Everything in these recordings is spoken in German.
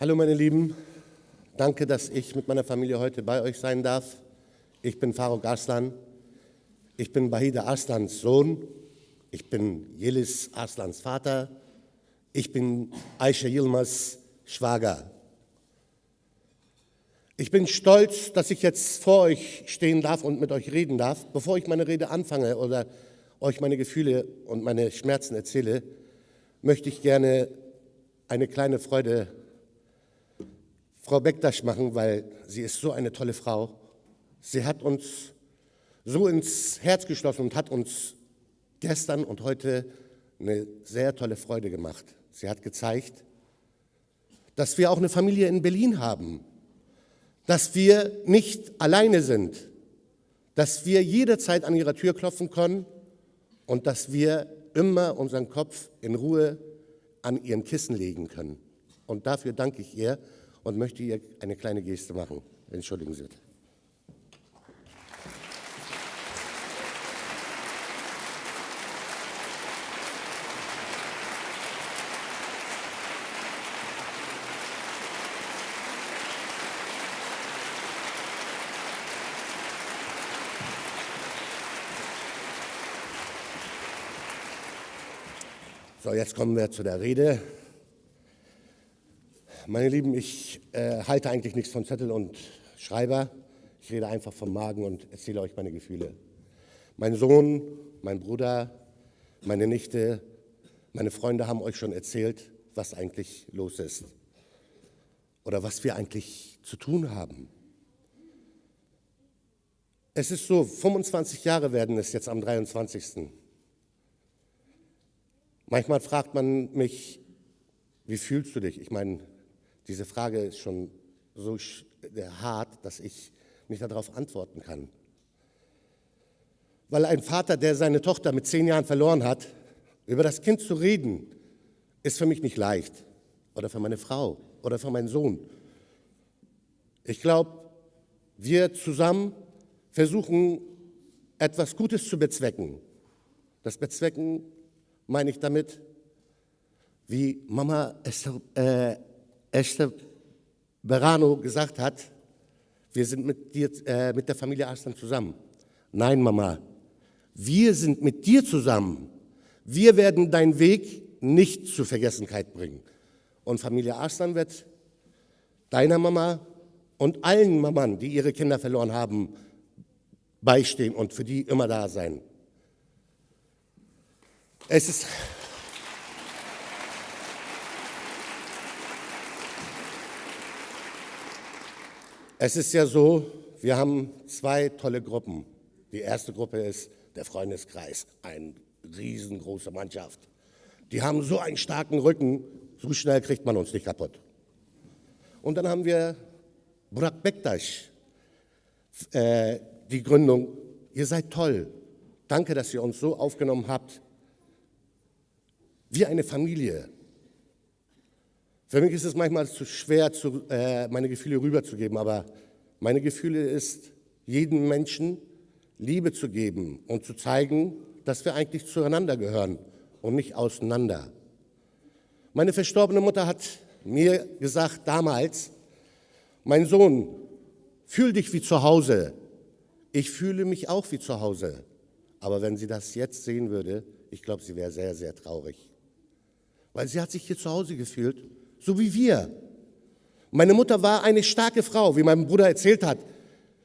Hallo meine Lieben, danke, dass ich mit meiner Familie heute bei euch sein darf. Ich bin Faruk Arslan, ich bin Bahida Arslans Sohn, ich bin Yelis Arslans Vater, ich bin Aisha Yilmaz Schwager. Ich bin stolz, dass ich jetzt vor euch stehen darf und mit euch reden darf. Bevor ich meine Rede anfange oder euch meine Gefühle und meine Schmerzen erzähle, möchte ich gerne eine kleine Freude Frau Bektasch machen, weil sie ist so eine tolle Frau. Sie hat uns so ins Herz geschlossen und hat uns gestern und heute eine sehr tolle Freude gemacht. Sie hat gezeigt, dass wir auch eine Familie in Berlin haben, dass wir nicht alleine sind, dass wir jederzeit an ihrer Tür klopfen können und dass wir immer unseren Kopf in Ruhe an ihrem Kissen legen können. Und dafür danke ich ihr und möchte ihr eine kleine Geste machen. Entschuldigen Sie. So, jetzt kommen wir zu der Rede. Meine Lieben, ich äh, halte eigentlich nichts von Zettel und Schreiber. Ich rede einfach vom Magen und erzähle euch meine Gefühle. Mein Sohn, mein Bruder, meine Nichte, meine Freunde haben euch schon erzählt, was eigentlich los ist oder was wir eigentlich zu tun haben. Es ist so, 25 Jahre werden es jetzt am 23. Manchmal fragt man mich, wie fühlst du dich? Ich meine, diese Frage ist schon so hart, dass ich nicht darauf antworten kann. Weil ein Vater, der seine Tochter mit zehn Jahren verloren hat, über das Kind zu reden, ist für mich nicht leicht. Oder für meine Frau oder für meinen Sohn. Ich glaube, wir zusammen versuchen, etwas Gutes zu bezwecken. Das Bezwecken meine ich damit, wie Mama Esther, äh, Esther Berano gesagt hat, wir sind mit, dir, äh, mit der Familie Arslan zusammen. Nein, Mama, wir sind mit dir zusammen. Wir werden deinen Weg nicht zur Vergessenheit bringen. Und Familie Arslan wird deiner Mama und allen Mammern, die ihre Kinder verloren haben, beistehen und für die immer da sein. Es ist. Es ist ja so, wir haben zwei tolle Gruppen. Die erste Gruppe ist der Freundeskreis, eine riesengroße Mannschaft. Die haben so einen starken Rücken, so schnell kriegt man uns nicht kaputt. Und dann haben wir Burak Bektaş, äh, die Gründung. Ihr seid toll. Danke, dass ihr uns so aufgenommen habt wie eine Familie. Für mich ist es manchmal zu schwer, zu, äh, meine Gefühle rüberzugeben, aber meine Gefühle ist, jedem Menschen Liebe zu geben und zu zeigen, dass wir eigentlich zueinander gehören und nicht auseinander. Meine verstorbene Mutter hat mir gesagt damals, mein Sohn, fühl dich wie zu Hause. Ich fühle mich auch wie zu Hause. Aber wenn sie das jetzt sehen würde, ich glaube, sie wäre sehr, sehr traurig weil sie hat sich hier zu Hause gefühlt, so wie wir. Meine Mutter war eine starke Frau, wie mein Bruder erzählt hat.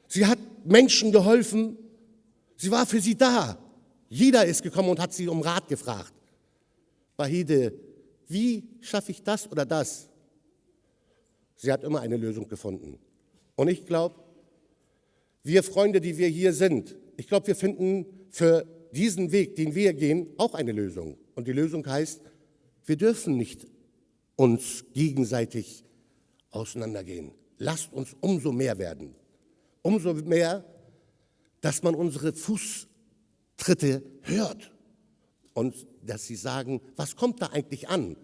Sie hat Menschen geholfen, sie war für sie da. Jeder ist gekommen und hat sie um Rat gefragt. Bahide, wie schaffe ich das oder das? Sie hat immer eine Lösung gefunden. Und ich glaube, wir Freunde, die wir hier sind, ich glaube, wir finden für diesen Weg, den wir gehen, auch eine Lösung. Und die Lösung heißt, wir dürfen nicht uns gegenseitig auseinandergehen. Lasst uns umso mehr werden. Umso mehr, dass man unsere Fußtritte hört und dass sie sagen, was kommt da eigentlich an?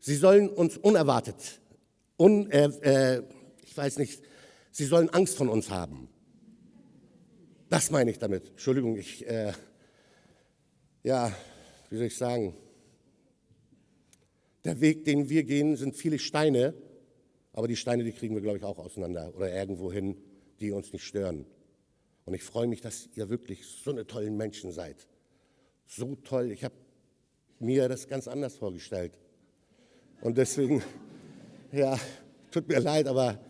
Sie sollen uns unerwartet, un, äh, äh, ich weiß nicht, sie sollen Angst von uns haben. Das meine ich damit. Entschuldigung, ich, äh, ja, wie soll ich sagen, der Weg, den wir gehen, sind viele Steine Aber die Steine, die kriegen wir, glaube ich, auch auseinander oder irgendwo hin, die uns nicht stören. Und ich freue mich, dass ihr wirklich so eine tollen Menschen seid. So toll. Ich habe mir das ganz anders vorgestellt. Und deswegen, ja, tut mir leid, aber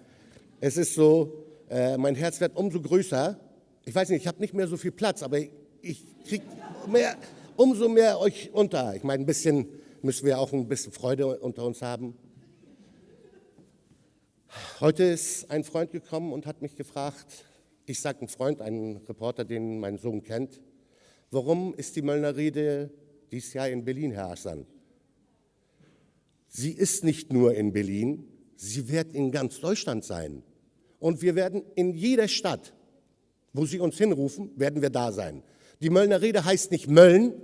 es ist so, äh, mein Herz wird umso größer. Ich weiß nicht, ich habe nicht mehr so viel Platz, aber ich kriege mehr, umso mehr euch unter. Ich meine, ein bisschen müssen wir auch ein bisschen Freude unter uns haben. Heute ist ein Freund gekommen und hat mich gefragt, ich sage ein Freund, ein Reporter, den mein Sohn kennt, warum ist die Möllner Rede dieses Jahr in Berlin, Herr Aslan? Sie ist nicht nur in Berlin, sie wird in ganz Deutschland sein. Und wir werden in jeder Stadt, wo Sie uns hinrufen, werden wir da sein. Die Möllner Rede heißt nicht Mölln,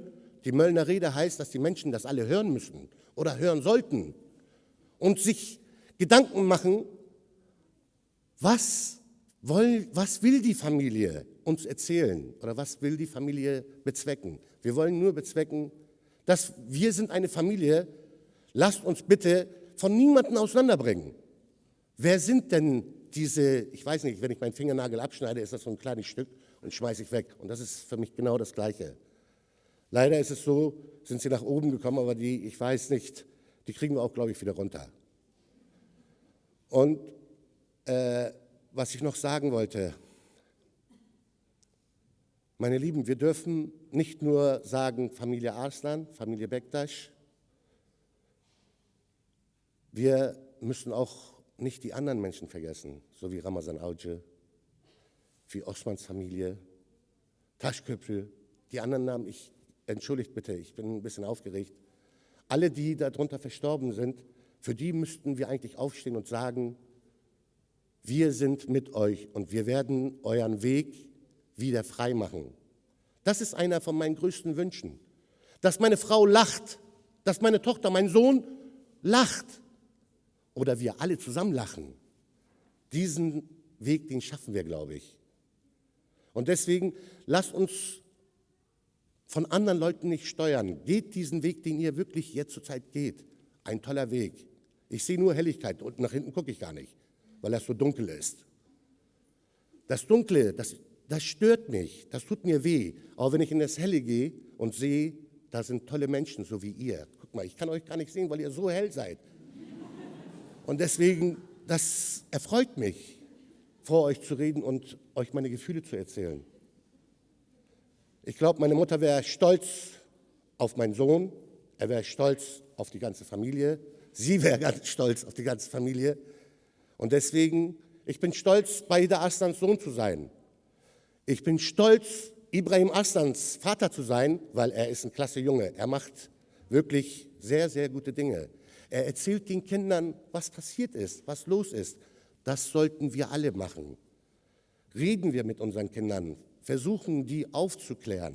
die Möllner Rede heißt, dass die Menschen das alle hören müssen oder hören sollten und sich Gedanken machen, was, woll, was will die Familie uns erzählen oder was will die Familie bezwecken. Wir wollen nur bezwecken, dass wir sind eine Familie, lasst uns bitte von niemandem auseinanderbringen. Wer sind denn diese, ich weiß nicht, wenn ich meinen Fingernagel abschneide, ist das so ein kleines Stück und schmeiße ich weg. Und das ist für mich genau das Gleiche. Leider ist es so, sind sie nach oben gekommen, aber die, ich weiß nicht, die kriegen wir auch, glaube ich, wieder runter. Und äh, was ich noch sagen wollte, meine Lieben, wir dürfen nicht nur sagen Familie Arslan, Familie Bektasch, wir müssen auch nicht die anderen Menschen vergessen, so wie Ramazan Auce, wie Osmans Familie, Taschköpfe, die anderen Namen, ich, entschuldigt bitte, ich bin ein bisschen aufgeregt. Alle, die darunter verstorben sind, für die müssten wir eigentlich aufstehen und sagen, wir sind mit euch und wir werden euren Weg wieder frei machen. Das ist einer von meinen größten Wünschen. Dass meine Frau lacht, dass meine Tochter, mein Sohn lacht oder wir alle zusammen lachen. Diesen Weg, den schaffen wir, glaube ich. Und deswegen lasst uns von anderen Leuten nicht steuern. Geht diesen Weg, den ihr wirklich jetzt zurzeit geht. Ein toller Weg. Ich sehe nur Helligkeit und nach hinten gucke ich gar nicht, weil das so dunkel ist. Das Dunkle, das, das stört mich, das tut mir weh. Aber wenn ich in das Helle gehe und sehe, da sind tolle Menschen, so wie ihr. Guck mal, ich kann euch gar nicht sehen, weil ihr so hell seid. Und deswegen, das erfreut mich, vor euch zu reden und euch meine Gefühle zu erzählen. Ich glaube, meine Mutter wäre stolz auf meinen Sohn, er wäre stolz auf die ganze Familie, sie wäre ganz stolz auf die ganze Familie. Und deswegen, ich bin stolz, bei Ida Aslans Sohn zu sein. Ich bin stolz, Ibrahim Aslans Vater zu sein, weil er ist ein klasse Junge. Er macht wirklich sehr, sehr gute Dinge. Er erzählt den Kindern, was passiert ist, was los ist. Das sollten wir alle machen. Reden wir mit unseren Kindern, versuchen die aufzuklären.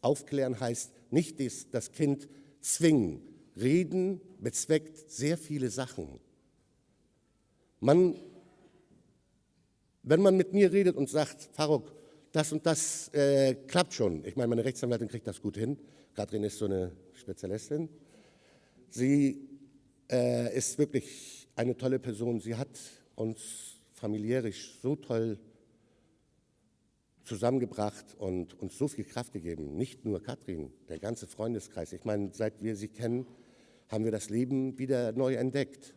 Aufklären heißt nicht das Kind zwingen. Reden bezweckt sehr viele Sachen. Man, wenn man mit mir redet und sagt, Faruk, das und das äh, klappt schon. Ich meine, meine Rechtsanwältin kriegt das gut hin. Katrin ist so eine Spezialistin. Sie äh, ist wirklich eine tolle Person. Sie hat uns familiärisch so toll zusammengebracht und uns so viel Kraft gegeben. Nicht nur Katrin, der ganze Freundeskreis. Ich meine, seit wir sie kennen, haben wir das Leben wieder neu entdeckt.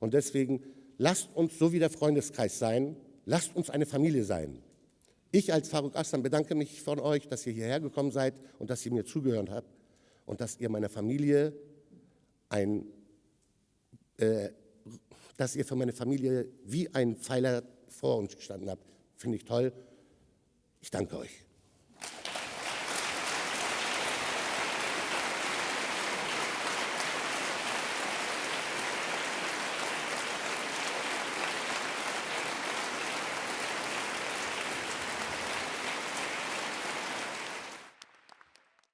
Und deswegen lasst uns so wie der Freundeskreis sein, lasst uns eine Familie sein. Ich als Faruk Aslan bedanke mich von euch, dass ihr hierher gekommen seid und dass ihr mir zugehört habt und dass ihr meiner Familie ein äh, dass ihr für meine Familie wie ein Pfeiler vor uns gestanden habt. Finde ich toll. Ich danke euch.